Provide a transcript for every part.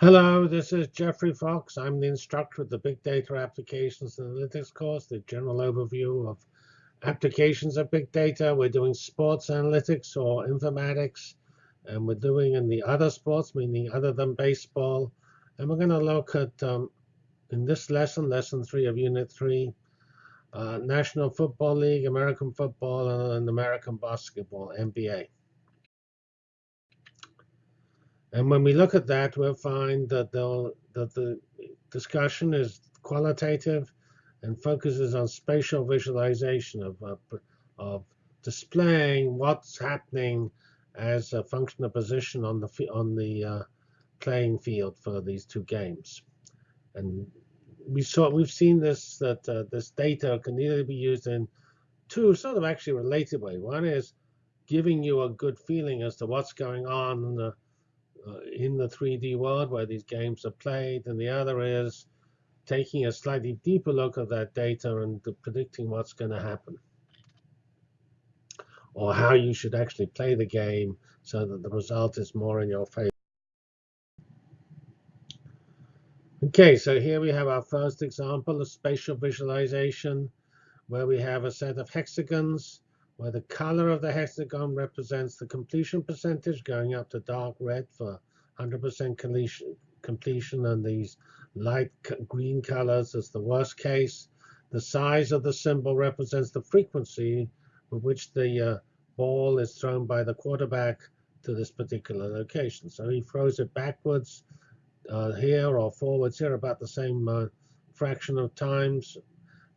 Hello, this is Geoffrey Fox. I'm the instructor of the Big Data Applications and Analytics course, the general overview of applications of big data. We're doing sports analytics or informatics, and we're doing in the other sports, meaning other than baseball. And we're going to look at, um, in this lesson, lesson three of unit three, uh, National Football League, American football, and American basketball, NBA. And when we look at that, we'll find that, that the discussion is qualitative and focuses on spatial visualization of, uh, of displaying what's happening as a function of position on the on the uh, playing field for these two games. And we saw we've seen this that uh, this data can either be used in two sort of actually related ways. One is giving you a good feeling as to what's going on in the uh, in the 3D world where these games are played, and the other is taking a slightly deeper look at that data and predicting what's going to happen or how you should actually play the game so that the result is more in your favor. Okay, so here we have our first example of spatial visualization where we have a set of hexagons where the color of the hexagon represents the completion percentage going up to dark red for 100% completion, and these light green colors as the worst case. The size of the symbol represents the frequency with which the uh, ball is thrown by the quarterback to this particular location. So he throws it backwards uh, here or forwards here about the same uh, fraction of times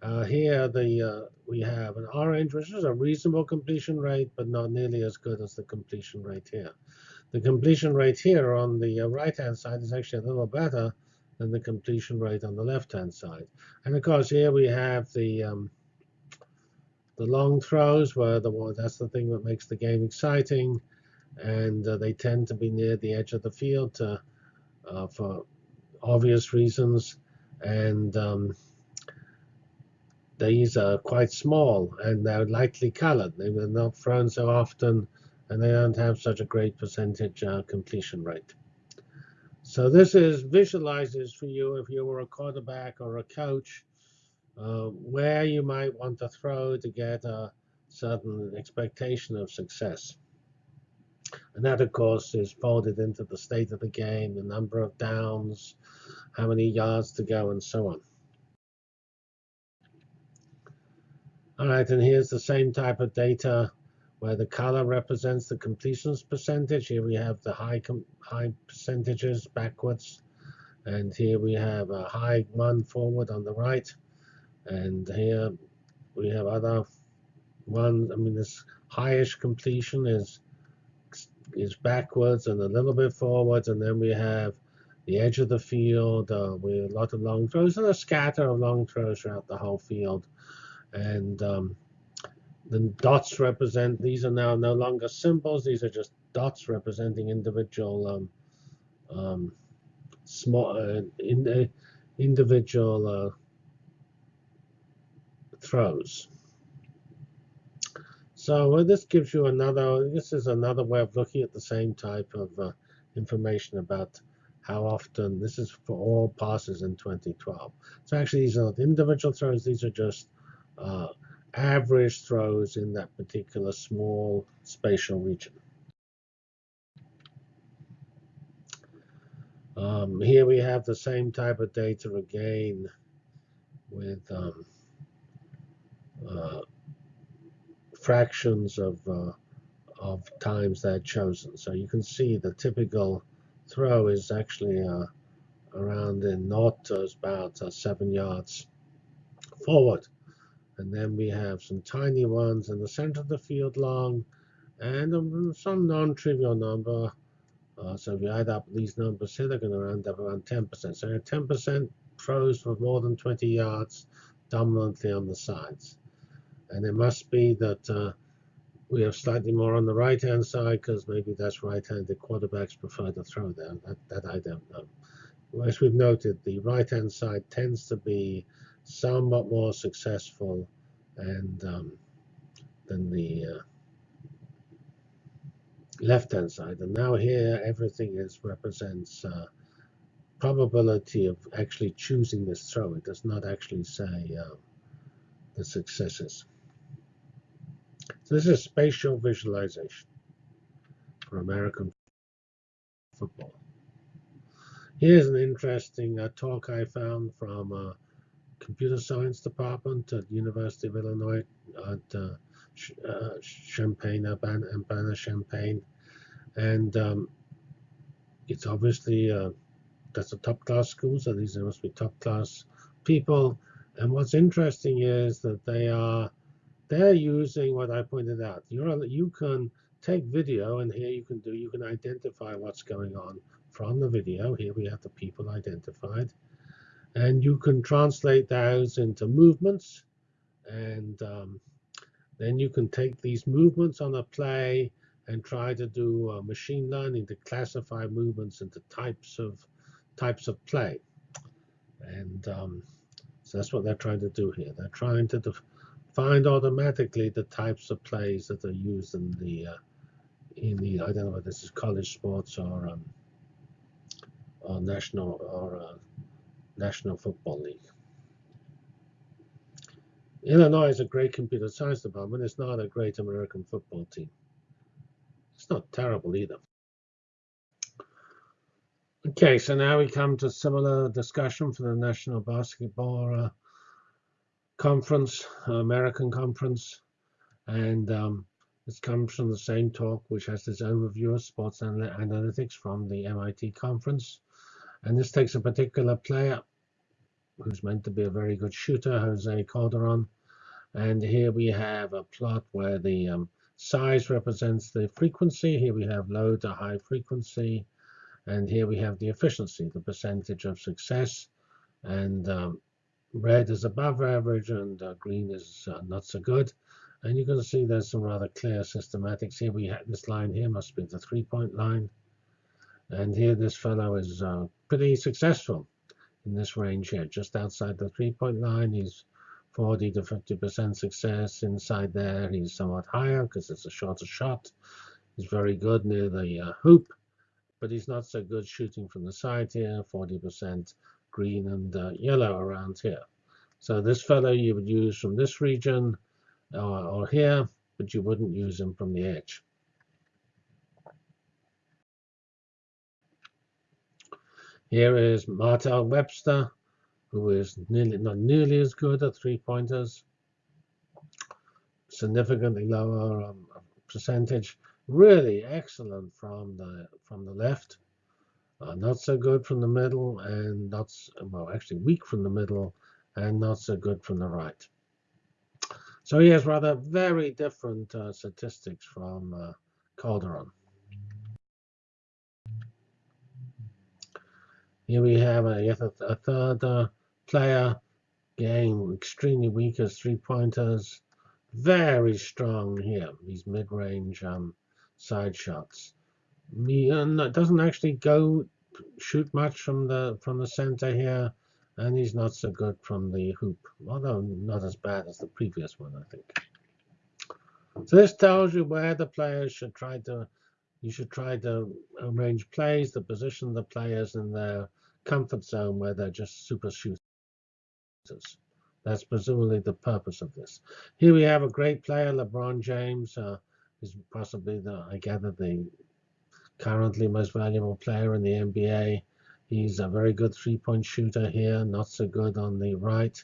uh, here the uh, we have an orange, which is a reasonable completion rate, but not nearly as good as the completion rate here. The completion rate here on the uh, right-hand side is actually a little better than the completion rate on the left-hand side. And of course, here we have the um, the long throws, where the that's the thing that makes the game exciting, and uh, they tend to be near the edge of the field to, uh, for obvious reasons. And um, these are quite small and they're lightly colored. They were not thrown so often and they don't have such a great percentage uh, completion rate. So this is visualizes for you if you were a quarterback or a coach uh, where you might want to throw to get a certain expectation of success. And that, of course, is folded into the state of the game, the number of downs, how many yards to go, and so on. All right, and here's the same type of data where the color represents the completions percentage. Here we have the high high percentages backwards. And here we have a high one forward on the right. And here we have other ones. I mean, this highish completion is is backwards and a little bit forwards. And then we have the edge of the field uh, with a lot of long throws and a scatter of long throws throughout the whole field. And um, the dots represent, these are now no longer symbols, these are just dots representing individual um, um, small uh, in, uh, individual uh, throws. So this gives you another, this is another way of looking at the same type of uh, information about how often, this is for all passes in 2012. So actually these are not individual throws, these are just uh, average throws in that particular small spatial region. Um, here we have the same type of data again with um, uh, fractions of, uh, of times they're chosen. So you can see the typical throw is actually uh, around in not about uh, seven yards forward. And then we have some tiny ones in the center of the field long and some non-trivial number. Uh, so if you add up these numbers here, they're going to round up around 10%. So 10% throws for more than 20 yards, dominantly on the sides. And it must be that uh, we have slightly more on the right-hand side because maybe that's right-handed quarterbacks prefer to throw there. That, that I don't know. As we've noted, the right-hand side tends to be somewhat more successful and um, than the uh, left-hand side. And now here everything is represents uh, probability of actually choosing this throw. It does not actually say uh, the successes. So this is spatial visualization for American football. Here's an interesting uh, talk I found from a computer science department at University of Illinois at uh, uh, Champaign, Urbana-Champaign. And um, it's obviously, uh, that's a top-class school, so these must be top-class people. And what's interesting is that they are, they're using what I pointed out. You're, you can take video, and here you can do, you can identify what's going on from the video. Here we have the people identified. And you can translate those into movements. And um, then you can take these movements on a play and try to do uh, machine learning to classify movements into types of types of play. And um, so that's what they're trying to do here. They're trying to find automatically the types of plays that are used in the uh, in the I don't know whether this is college sports or um, or national or uh, national football league. Illinois is a great computer science department. It's not a great American football team. It's not terrible either. Okay, so now we come to similar discussion for the National Basketball uh, Conference, American Conference, and um, this comes from the same talk, which has this overview of sports analytics from the MIT conference. And this takes a particular player who's meant to be a very good shooter, Jose Calderon. And here we have a plot where the um, size represents the frequency. Here we have low to high frequency. And here we have the efficiency, the percentage of success. And um, red is above average and uh, green is uh, not so good. And you can see there's some rather clear systematics here. We have this line here must be the three-point line. And here this fellow is uh, pretty successful in this range here, just outside the three-point line. He's 40 to 50% success inside there. He's somewhat higher because it's a shorter shot. He's very good near the uh, hoop, but he's not so good shooting from the side here, 40% green and uh, yellow around here. So this fellow you would use from this region or, or here, but you wouldn't use him from the edge. Here is Martell Webster, who is nearly not nearly as good at three-pointers, significantly lower um, percentage. Really excellent from the from the left, uh, not so good from the middle, and not well actually weak from the middle, and not so good from the right. So he has rather very different uh, statistics from uh, Calderon. Here we have a, yet a, a third uh, player, game, extremely weak as three-pointers, very strong here, these mid-range um, side shots. He uh, doesn't actually go shoot much from the from the center here, and he's not so good from the hoop, although not as bad as the previous one, I think. So this tells you where the players should try to, you should try to arrange plays to position the players in their comfort zone where they're just super shooters. That's presumably the purpose of this. Here we have a great player, LeBron James, uh, is possibly the, I gather, the currently most valuable player in the NBA. He's a very good three-point shooter here, not so good on the right.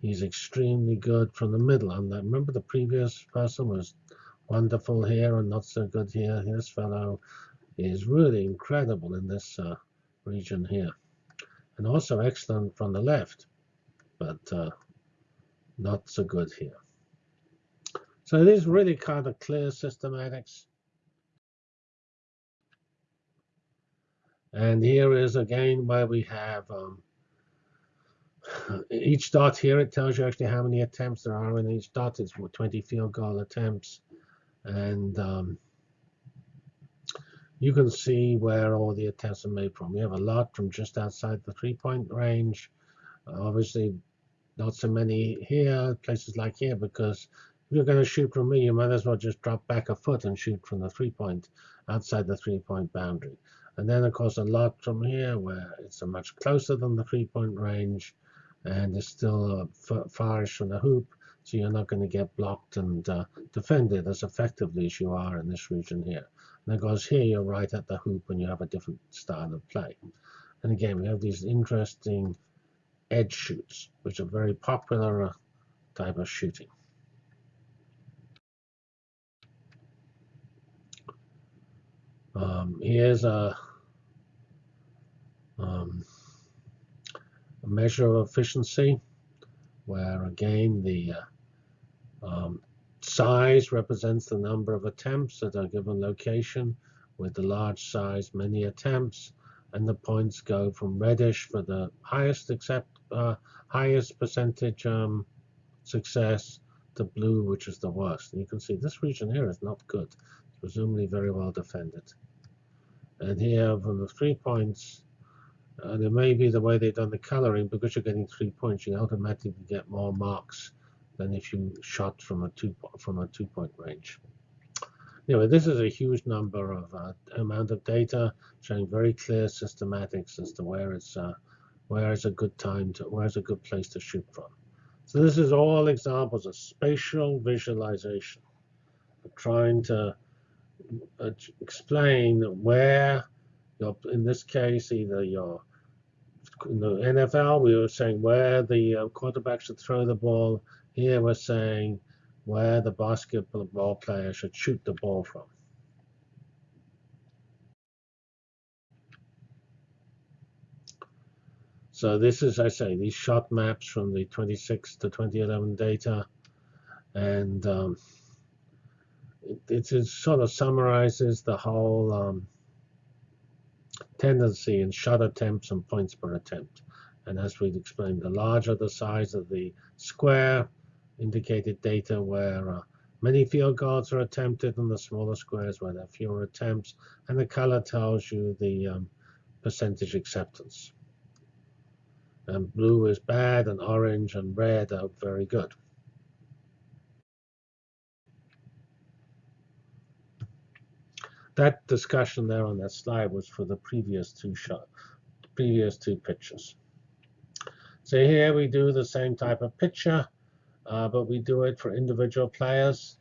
He's extremely good from the middle. And remember the previous person was wonderful here and not so good here. This fellow is really incredible in this uh, region here and also excellent from the left, but uh, not so good here. So it is really kind of clear systematics. And here is again where we have um, each dot here. It tells you actually how many attempts there are in each dot. It's 20 field goal attempts. And um, you can see where all the attempts are made from. We have a lot from just outside the three-point range. Obviously, not so many here, places like here, because if you're going to shoot from me, you might as well just drop back a foot and shoot from the three-point, outside the three-point boundary. And then, of course, a lot from here where it's much closer than the three-point range and it's still uh, farish from the hoop, so you're not going to get blocked and uh, defended as effectively as you are in this region here. Course, here you're right at the hoop and you have a different style of play. And again, we have these interesting edge shoots, which are very popular uh, type of shooting. Um, here's a um, a measure of efficiency, where again the uh, um, size represents the number of attempts at a given location, with the large size many attempts, and the points go from reddish for the highest accept uh, highest percentage um, success to blue, which is the worst. And you can see this region here is not good. It's presumably very well defended. And here from the three points, and it may be the way they've done the coloring, because you're getting three points, you automatically get more marks than if you shot from a two from a two-point range. Anyway, this is a huge number of uh, amount of data showing very clear systematics as to where it's uh, where is a good time to where is a good place to shoot from. So this is all examples of spatial visualization, trying to uh, explain where, your, in this case, either your in the NFL, we were saying where the uh, quarterback should throw the ball. Here we're saying where the basketball player should shoot the ball from. So this is, I say, these shot maps from the 26 to 2011 data. And um, it, it, sort of summarizes the whole um, tendency in shot attempts and points per attempt. And as we explained, the larger the size of the square indicated data where uh, many field guards are attempted and the smaller squares where there are fewer attempts. And the color tells you the um, percentage acceptance. And blue is bad and orange and red are very good. that discussion there on that slide was for the previous two shot, previous two pictures. So here we do the same type of picture, uh, but we do it for individual players.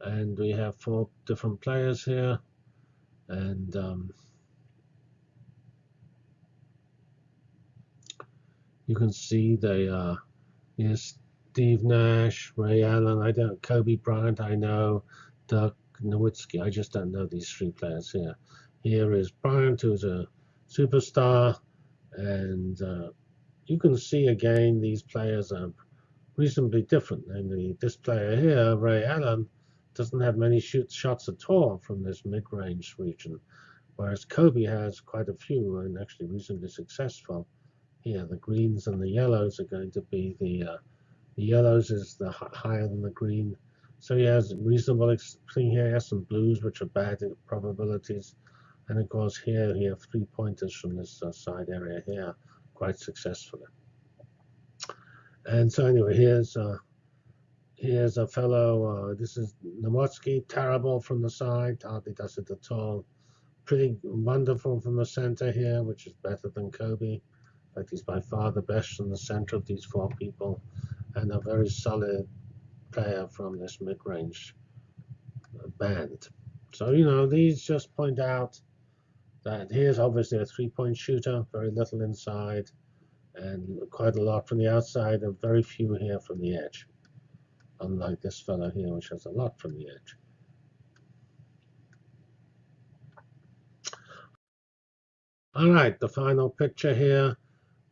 And we have four different players here. And um, you can see the uh, yes, Steve Nash, Ray Allen, I don't, Kobe Bryant, I know, Dirk Nowitzki. I just don't know these three players here. Here is Bryant, who's a superstar, and uh, you can see again these players are reasonably different. Namely, this player here, Ray Allen, doesn't have many shoot shots at all from this mid-range region, whereas Kobe has quite a few and actually reasonably successful. Here, the greens and the yellows are going to be the uh, the yellows is the higher than the green so he has reasonable thing here. He has some blues, which are bad probabilities. And of course, here he has three pointers from this uh, side area here quite successfully. And so anyway, here's uh, here's a fellow. Uh, this is Nowitzki, terrible from the side, hardly does it at all. Pretty wonderful from the center here, which is better than Kobe. In fact, he's by far the best from the center of these four people, and a very solid player from this mid-range band. So, you know, these just point out that here's obviously a three-point shooter, very little inside, and quite a lot from the outside, and very few here from the edge. Unlike this fellow here, which has a lot from the edge. All right, the final picture here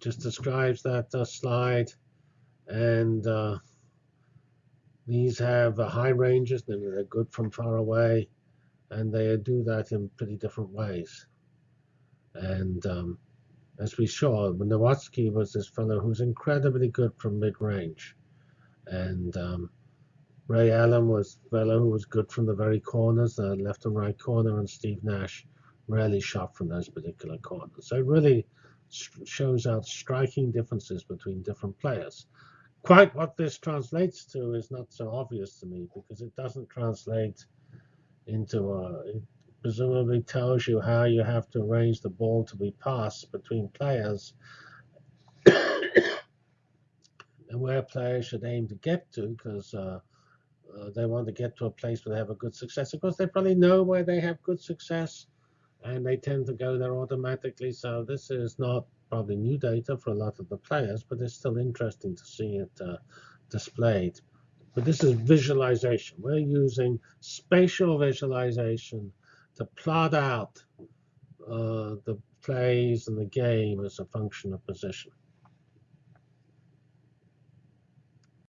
just describes that uh, slide. And uh, these have uh, high ranges, they're good from far away, and they do that in pretty different ways. And um, as we saw, Nowitzki was this fellow who's incredibly good from mid-range. And um, Ray Allen was a fellow who was good from the very corners, the left and right corner, and Steve Nash rarely shot from those particular corners. So it really shows out striking differences between different players. Quite what this translates to is not so obvious to me because it doesn't translate into a, presumably tells you how you have to arrange the ball to be passed between players and where players should aim to get to because uh, uh, they want to get to a place where they have a good success. Of course, they probably know where they have good success and they tend to go there automatically. So this is not probably new data for a lot of the players, but it's still interesting to see it uh, displayed. But this is visualization. We're using spatial visualization to plot out uh, the plays and the game as a function of position.